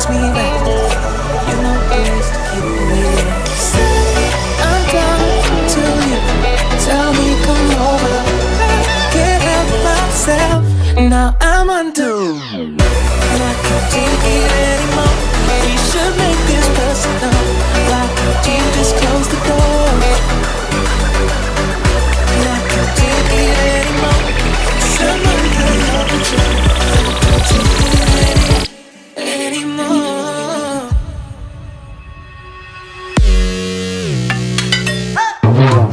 makes me wet. You know ways to keep me wet. I'm down to you. Tell me come over. Can't help myself. Now I'm under. Yeah.